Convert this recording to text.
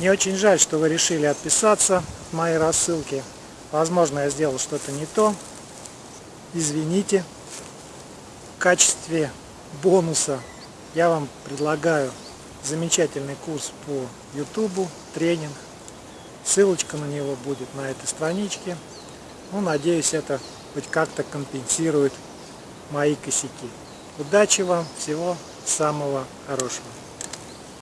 Мне очень жаль, что вы решили отписаться от моей рассылки. Возможно, я сделал что-то не то. Извините. В качестве бонуса я вам предлагаю замечательный курс по YouTube, тренинг. Ссылочка на него будет на этой страничке. Ну, надеюсь, это хоть как-то компенсирует мои косяки. Удачи вам, всего самого хорошего.